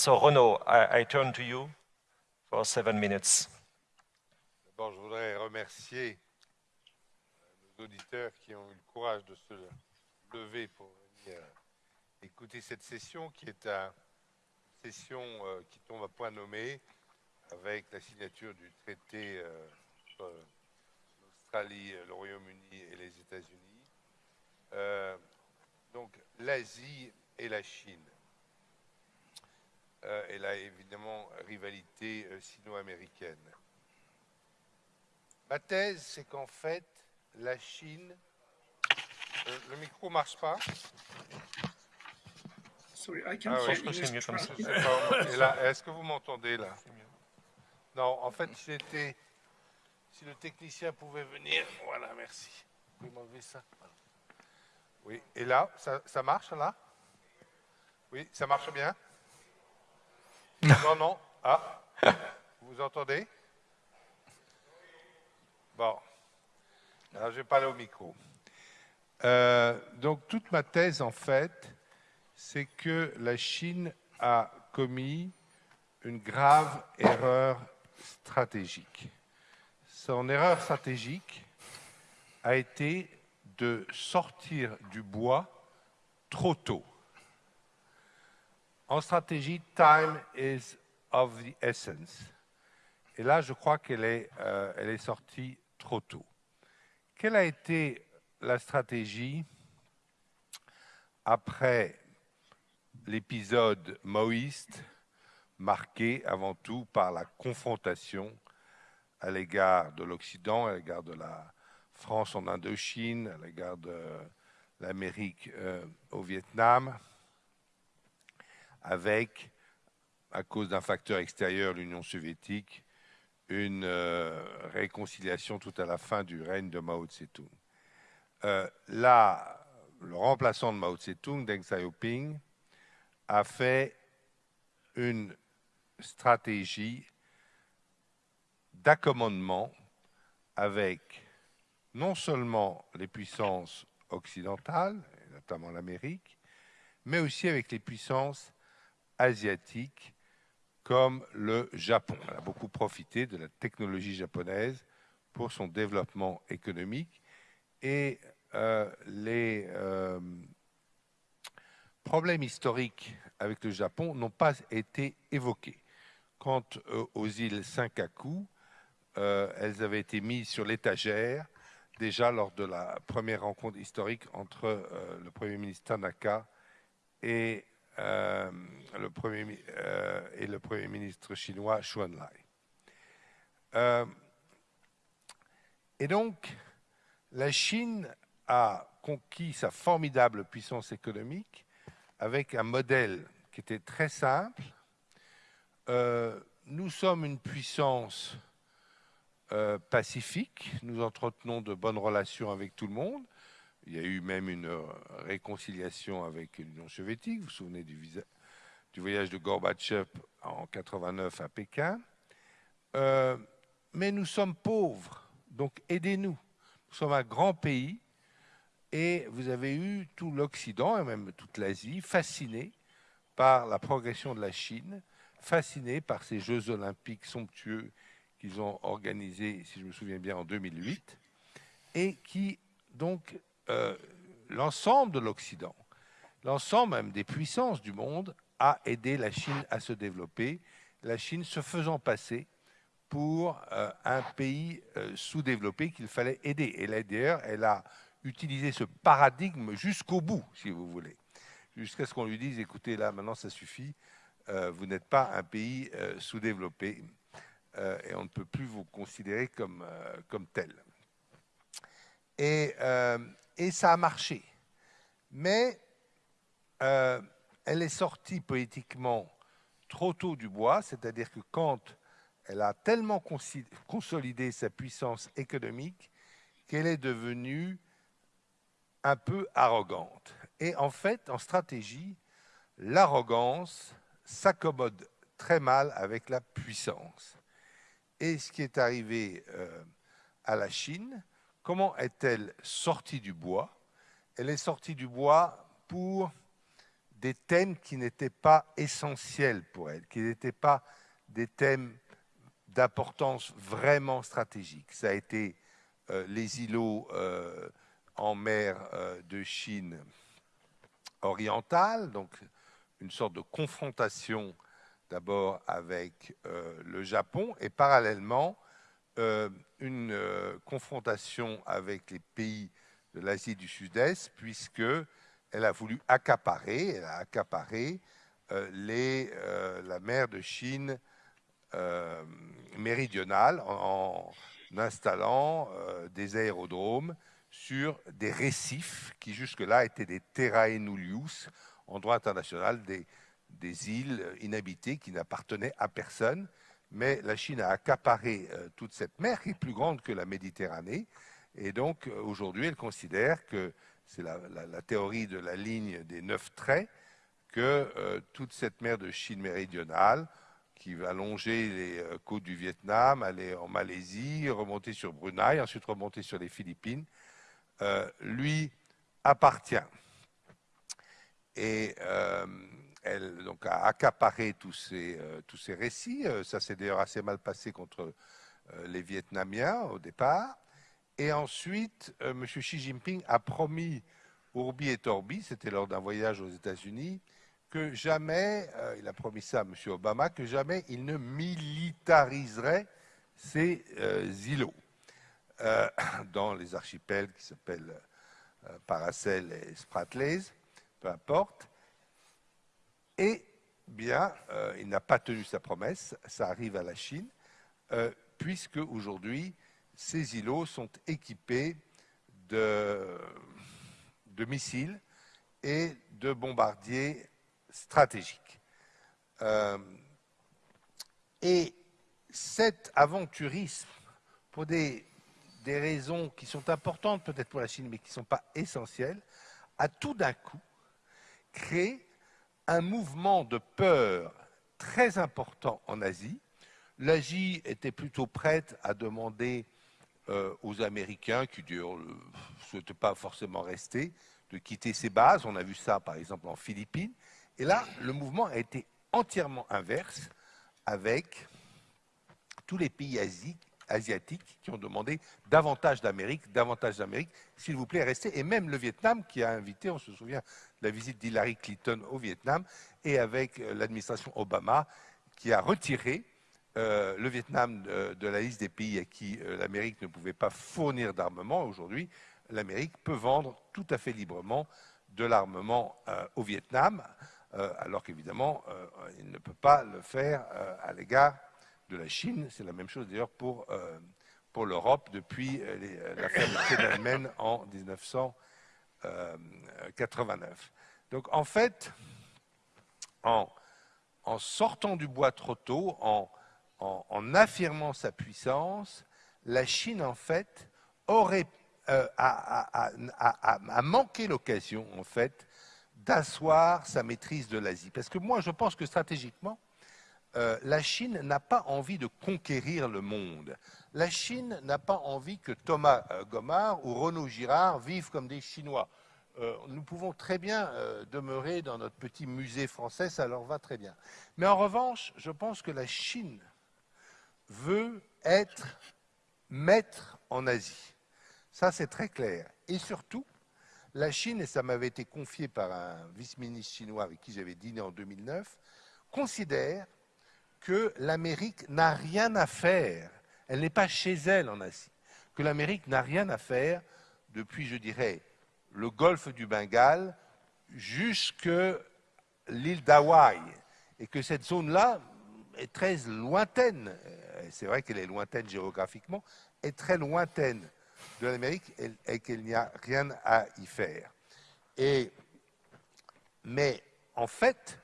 So Renaud, I, I turn to you for seven minutes. D'abord, je voudrais remercier nos auditeurs qui ont eu le courage de se lever pour venir écouter cette session qui est une session euh, qui tombe à point nommé avec la signature du traité euh, entre l'Australie, le Royaume-Uni et les États-Unis. Euh, donc l'Asie et la Chine. Et là, évidemment, rivalité sino-américaine. Ma thèse, c'est qu'en fait, la Chine... le micro ne marche pas Sorry, I Ah ouais, je pense que c'est mieux comme ça. Et là, Est-ce que vous m'entendez là? Non, en fait, si, c'était- si le technicien pouvait venir, voilà, merci. Vous pouvez m'enlever ça. Oui, et là, ça, ça marche là? Oui, ça marche bien? Non, non. Ah, vous entendez? Bon. Alors, je vais parler au micro. Euh, donc, toute ma thèse, en fait, c'est que la Chine a commis une grave erreur stratégique. Son erreur stratégique a été de sortir du bois trop tôt. En stratégie, time is of the essence. Et là, je crois qu'elle est, euh, est sortie trop tôt. Quelle a été la stratégie après l'épisode maoïste, marqué avant tout par la confrontation à l'égard de l'Occident, à l'égard de la France en Indochine, à l'égard de l'Amérique euh, au Vietnam, avec, à cause d'un facteur extérieur, l'Union soviétique, une euh, réconciliation tout à la fin du règne de Mao Tse-tung. Euh, là, le remplaçant de Mao Tse-tung, Deng Xiaoping, a fait une stratégie d'accommodement avec non seulement les puissances occidentales, notamment l'Amérique, mais aussi avec les puissances asiatiques comme le Japon. Elle a beaucoup profité de la technologie japonaise pour son développement économique et euh, les euh, problèmes historiques avec le Japon n'ont pas été évoqués. Quant euh, aux îles Senkaku, elles avaient été mises sur l'étagère déjà lors de la première rencontre historique entre le Premier ministre Tanaka et, euh, le, premier, mi- euh, et le Premier ministre chinois Xu Enlai. Euh, et donc, la Chine a conquis sa formidable puissance économique avec un modèle qui était très simple. Nous sommes une puissance pacifique, nous entretenons de bonnes relations avec tout le monde. Il y a eu même une euh, réconciliation avec l'Union soviétique. Vous vous souvenez du, voyage de Gorbatchev en 89 à Pékin. Euh, mais nous sommes pauvres, donc aidez-nous. Nous sommes un grand pays et vous avez eu tout l'Occident et même toute l'Asie fasciné par la progression de la Chine, fasciné par ces Jeux olympiques somptueux qu'ils ont organisés, si je me souviens bien, en 2008, et qui, donc, euh, l'ensemble de l'Occident, l'ensemble même des puissances du monde, a aidé la Chine à se développer, la Chine se faisant passer pour euh, un pays euh, sous-développé qu'il fallait aider. Et d'ailleurs, elle a utilisé ce paradigme jusqu'au bout, si vous voulez, jusqu'à ce qu'on lui dise, écoutez, là, maintenant, ça suffit, vous n'êtes pas un pays sous-développé et on ne peut plus vous considérer comme, comme tel. Et, et ça a marché. Mais euh, elle est sortie politiquement trop tôt du bois, c'est-à-dire que quand elle a tellement consolidé sa puissance économique qu'elle est devenue un peu arrogante. Et en fait, en stratégie, l'arrogance s'accommode très mal avec la puissance. Et ce qui est arrivé euh, à la Chine, comment est-elle sortie du bois? Elle est sortie du bois pour des thèmes qui n'étaient pas essentiels pour elle, qui n'étaient pas des thèmes d'importance vraiment stratégique. Ça a été euh, les îlots euh, en mer euh, de Chine orientale, donc une sorte de confrontation d'abord avec le Japon et parallèlement une confrontation avec les pays de l'Asie du Sud-Est, puisque elle a voulu accaparer, les, la mer de Chine euh, méridionale en, installant euh, des aérodromes sur des récifs qui jusque-là étaient des terrae nullius en droit international, des îles inhabitées qui n'appartenaient à personne. Mais la Chine a accaparé euh, toute cette mer qui est plus grande que la Méditerranée. Et donc aujourd'hui, elle considère que c'est la, théorie de la ligne des neuf traits, que toute cette mer de Chine méridionale qui va longer les euh, côtes du Vietnam, aller en Malaisie, remonter sur Brunei, ensuite remonter sur les Philippines, euh, lui appartient. Et euh, elle donc, a accaparé tous ces, tous ces récits. Ça s'est d'ailleurs assez mal passé contre les Vietnamiens au départ. Et ensuite, M. Xi Jinping a promis Urbi et Torbi, c'était lors d'un voyage aux États-Unis, que jamais, euh, il a promis ça à M. Obama, que jamais il ne militariserait ces euh, îlots euh, dans les archipels qui s'appellent Paracel et Spratlys, peu importe. Et bien, il n'a pas tenu sa promesse, ça arrive à la Chine, puisque aujourd'hui, ces îlots sont équipés de, missiles et de bombardiers stratégique. Euh, et cet aventurisme, pour des raisons qui sont importantes peut-être pour la Chine, mais qui ne sont pas essentielles, a tout d'un coup créé un mouvement de peur très important en Asie. L'Asie était plutôt prête à demander euh, aux Américains, qui ne souhaitaient pas forcément rester, de quitter ses bases. On a vu ça par exemple en Philippines. Et là, le mouvement a été entièrement inverse avec tous les pays asiatiques qui ont demandé davantage d'Amérique, davantage d'Amérique, s'il vous plaît, restez. Et même le Vietnam qui a invité, on se souvient de la visite d'Hillary Clinton au Vietnam, et avec euh, l'administration Obama qui a retiré euh, le Vietnam de, la liste des pays à qui euh, l'Amérique ne pouvait pas fournir d'armement. Aujourd'hui, l'Amérique peut vendre tout à fait librement de l'armement au Vietnam. Euh, alors qu'évidemment, euh, il ne peut pas le faire euh, à l'égard de la Chine. C'est la même chose d'ailleurs pour, pour l'Europe depuis la fermeté d'Allemagne en 1989. Donc en fait, en, en, sortant du bois trop tôt, en, en, affirmant sa puissance, la Chine en fait aurait a, a, manqué l'occasion en fait d'asseoir sa maîtrise de l'Asie. Parce que moi, je pense que stratégiquement, euh, la Chine n'a pas envie de conquérir le monde. La Chine n'a pas envie que Thomas euh, Gomard ou Renaud Girard vivent comme des Chinois. Euh, nous pouvons très bien demeurer dans notre petit musée français, ça leur va très bien. Mais en revanche, je pense que la Chine veut être maître en Asie. Ça, c'est très clair. Et surtout, la Chine, et ça m'avait été confié par un vice-ministre chinois avec qui j'avais dîné en 2009, considère que l'Amérique n'a rien à faire, elle n'est pas chez elle en Asie, que l'Amérique n'a rien à faire depuis, je dirais, le golfe du Bengale jusque l'île d'Hawaï, et que cette zone-là est très lointaine, c'est vrai qu'elle est lointaine géographiquement, est très lointaine de l'Amérique et, qu'il n'y a rien à y faire. Mais en fait,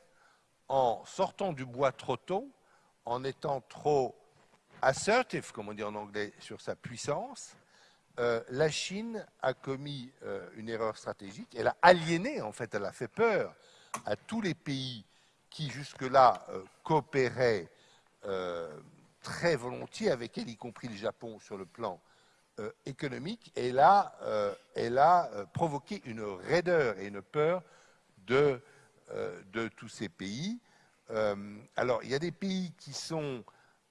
en sortant du bois trop tôt, en étant trop assertive, comme on dit en anglais, sur sa puissance, euh, la Chine a commis euh, une erreur stratégique. Elle a aliéné, en fait, elle a fait peur à tous les pays qui jusque-là euh, coopéraient très volontiers avec elle, y compris le Japon sur le plan économique et elle a, provoqué une raideur et une peur de tous ces pays. Euh, alors, il y a des pays qui sont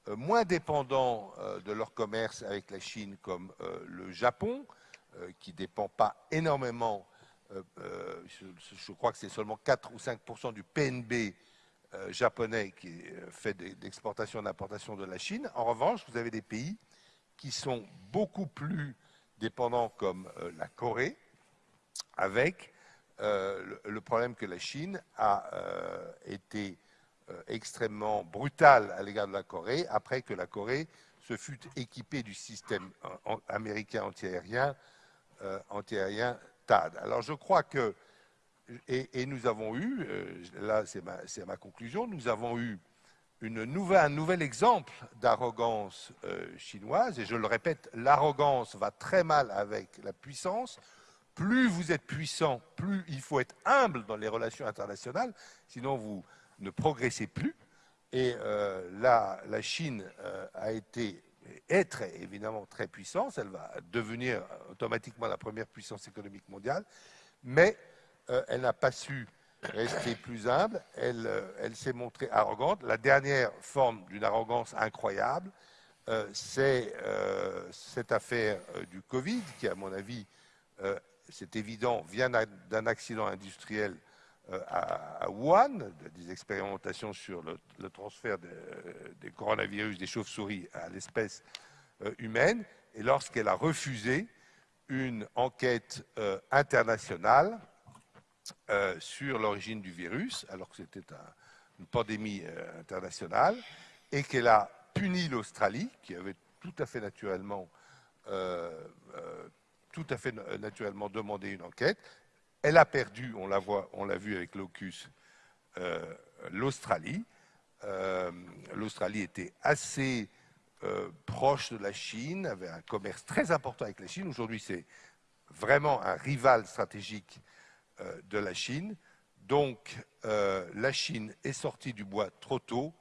euh, moins dépendants euh, de leur commerce avec la Chine, comme le Japon, qui ne dépend pas énormément, je, crois que c'est seulement 4 ou 5 du PNB japonais qui fait d'exportation et d'importation de la Chine. En revanche, vous avez des pays qui sont beaucoup plus dépendants, comme la Corée, avec le, problème que la Chine a été extrêmement brutale à l'égard de la Corée, après que la Corée se fut équipée du système en- américain antiaérien, euh, antiaérien THAAD. Alors je crois que, et, nous avons eu, euh, là c'est ma, conclusion, nous avons eu une nouvelle, un nouvel exemple d'arrogance euh, chinoise, et je le répète, l'arrogance va très mal avec la puissance. Plus vous êtes puissant, plus il faut être humble dans les relations internationales, sinon vous ne progressez plus. Et euh, là, la Chine euh, a été, est très, évidemment très puissante, elle va devenir automatiquement la première puissance économique mondiale, mais euh, elle n'a pas su rester plus humble, elle, euh, elle s'est montrée arrogante. La dernière forme d'une arrogance incroyable, c'est cette affaire du Covid, qui, à mon avis, c'est évident, vient d'un- accident industriel à, à Wuhan, de- des expérimentations sur le, transfert de- des coronavirus des chauves-souris à l'espèce euh, humaine, et lorsqu'elle a refusé une enquête euh, internationale euh, sur l'origine du virus, alors que c'était un- une pandémie euh, internationale, et qu'elle a puni l'Australie, qui avait tout à fait euh, euh, naturellement demandé une enquête. Elle a perdu, on l'a voit- on l'a vu avec l'AUKUS, euh, l'Australie. Euh, L'Australie était assez euh, proche de la Chine, avait un commerce très important avec la Chine. Aujourd'hui, c'est vraiment un rival stratégique de la Chine. Donc, la Chine est sortie du bois trop tôt.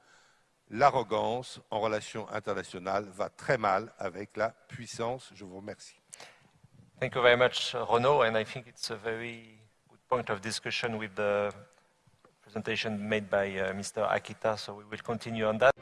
L'arrogance en relations internationales va très mal avec la puissance. Je vous remercie. Thank you very much, Renaud, and I think it's a very good point of discussion with the presentation made by uh, Mr. Akita, so we will continue on that.